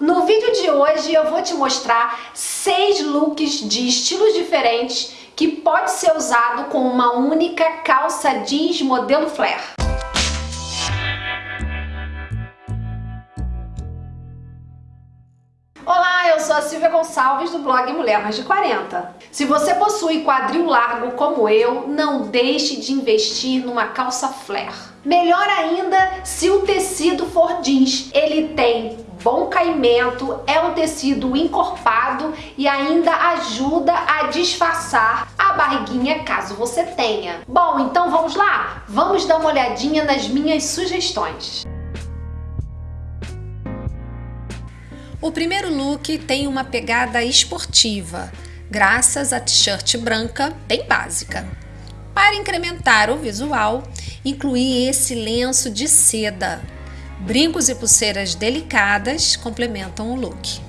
No vídeo de hoje eu vou te mostrar seis looks de estilos diferentes que pode ser usado com uma única calça jeans modelo flare. Olá, eu sou a Silvia Gonçalves do blog Mulher Mais de 40. Se você possui quadril largo como eu, não deixe de investir numa calça flare. Melhor ainda se o tecido for jeans. Ele tem bom caimento, é um tecido encorpado e ainda ajuda a disfarçar a barriguinha caso você tenha. Bom, então vamos lá? Vamos dar uma olhadinha nas minhas sugestões. O primeiro look tem uma pegada esportiva, graças à t-shirt branca bem básica. Para incrementar o visual, incluí esse lenço de seda. Brincos e pulseiras delicadas complementam o look.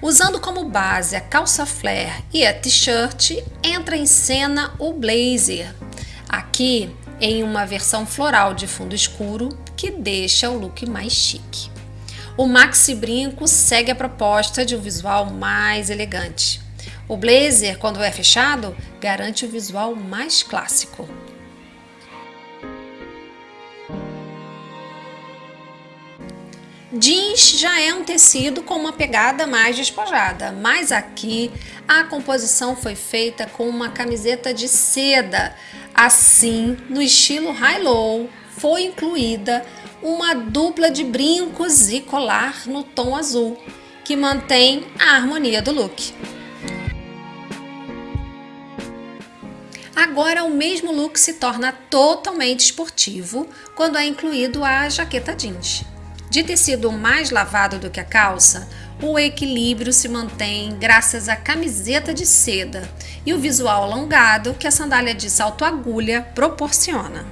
Usando como base a calça flare e a t-shirt, entra em cena o blazer, Aqui em uma versão floral de fundo escuro que deixa o look mais chique. O maxi brinco segue a proposta de um visual mais elegante. O blazer, quando é fechado, garante o visual mais clássico. Jeans já é um tecido com uma pegada mais despojada, mas aqui a composição foi feita com uma camiseta de seda. Assim, no estilo high-low, foi incluída uma dupla de brincos e colar no tom azul, que mantém a harmonia do look. Agora o mesmo look se torna totalmente esportivo quando é incluído a jaqueta jeans. De tecido mais lavado do que a calça, o equilíbrio se mantém graças à camiseta de seda e o visual alongado que a sandália de salto agulha proporciona.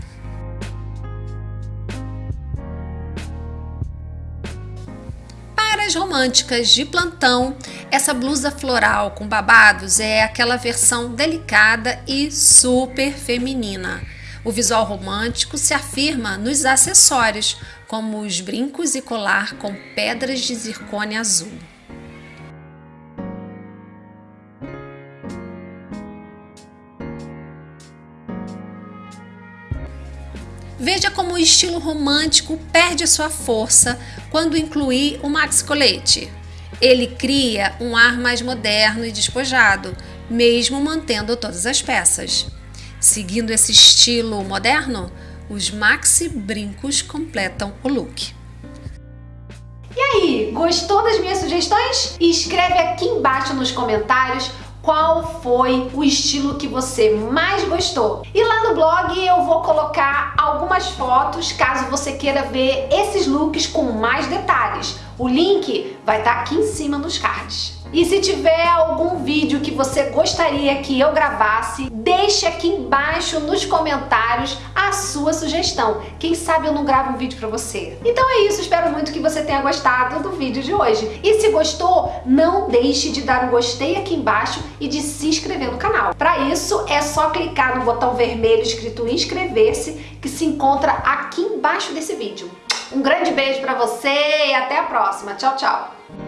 Românticas de plantão, essa blusa floral com babados é aquela versão delicada e super feminina. O visual romântico se afirma nos acessórios, como os brincos e colar com pedras de zircônia azul. Veja como o estilo romântico perde sua força quando inclui o maxi colete. Ele cria um ar mais moderno e despojado, mesmo mantendo todas as peças. Seguindo esse estilo moderno, os maxi brincos completam o look. E aí, gostou das minhas sugestões? Escreve aqui embaixo nos comentários qual foi o estilo que você mais gostou. E lá no blog eu vou colocar algumas fotos caso você queira ver esses looks com mais detalhes. O link vai estar tá aqui em cima nos cards. E se tiver algum vídeo que você gostaria que eu gravasse, deixe aqui embaixo nos comentários a sua sugestão. Quem sabe eu não gravo um vídeo pra você. Então é isso, espero muito que você tenha gostado do vídeo de hoje. E se gostou, não deixe de dar um gostei aqui embaixo e de se inscrever no canal. Para isso, é só clicar no botão vermelho escrito inscrever-se que se encontra aqui embaixo desse vídeo. Um grande beijo pra você e até a próxima. Tchau, tchau!